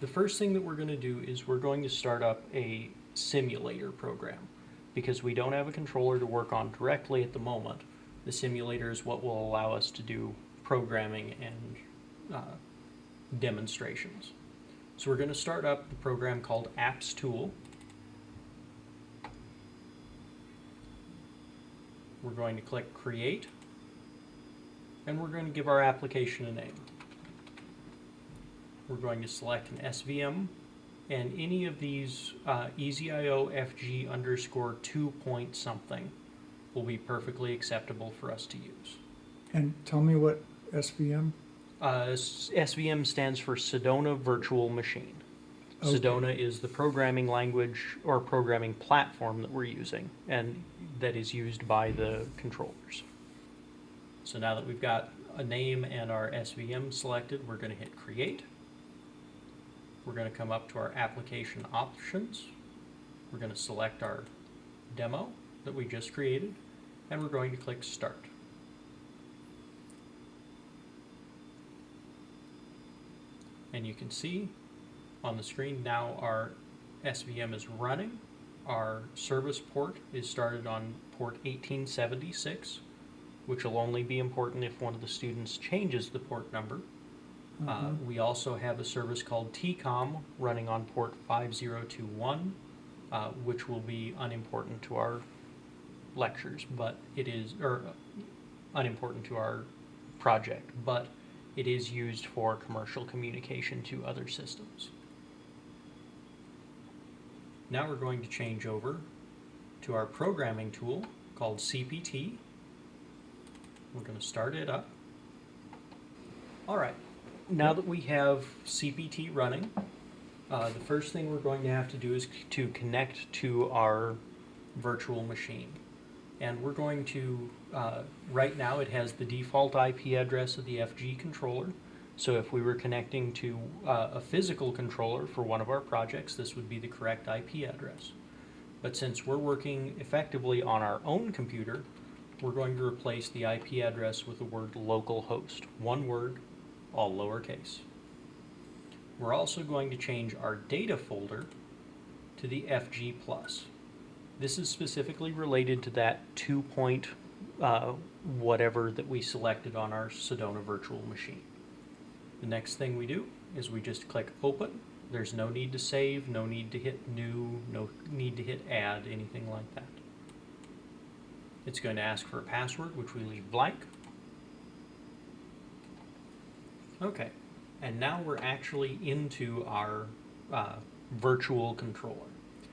The first thing that we're going to do is we're going to start up a simulator program because we don't have a controller to work on directly at the moment. The simulator is what will allow us to do programming and uh, demonstrations. So we're going to start up the program called Apps Tool. We're going to click Create, and we're going to give our application a name. We're going to select an SVM, and any of these uh, EasyIO FG underscore two point something will be perfectly acceptable for us to use. And tell me what SVM? Uh, SVM stands for Sedona Virtual Machine. Okay. Sedona is the programming language or programming platform that we're using and that is used by the controllers. So now that we've got a name and our SVM selected, we're going to hit create. We're going to come up to our application options. We're going to select our demo that we just created and we're going to click start. And you can see on the screen now our SVM is running. Our service port is started on port 1876, which will only be important if one of the students changes the port number. Uh, Mhm. we also have a service called TCOM running on port 5021, uh, which will be unimportant to our lectures, but it is, or uh, unimportant to our project, but it is used for commercial communication to other systems. Now we're going to change over to our programming tool called CPT. We're going to start it up. All right, now that we have CPT running, uh, the first thing we're going to have to do is to connect to our virtual machine. And we're going to, uh, right now it has the default IP address of the FG controller. So if we were connecting to uh, a physical controller for one of our projects, this would be the correct IP address. But since we're working effectively on our own computer, we're going to replace the IP address with the word localhost. One word, all lowercase. We're also going to change our data folder to the FG plus. This is specifically related to that two point uh, whatever that we selected on our Sedona virtual machine. The next thing we do is we just click open. There's no need to save, no need to hit new, no need to hit add, anything like that. It's going to ask for a password, which we leave blank. Okay, and now we're actually into our uh, virtual controller.